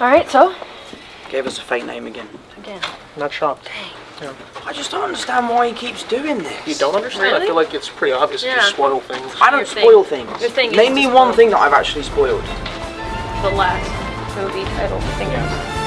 Alright, so? Gave us a fake name again. Again. Not shocked. I just don't understand why he keeps doing this. You don't understand? I feel like it's pretty obvious to just spoil things. I don't Your thing. spoil things. Your thing Name me spoil. one thing that I've actually spoiled. The last movie title, I.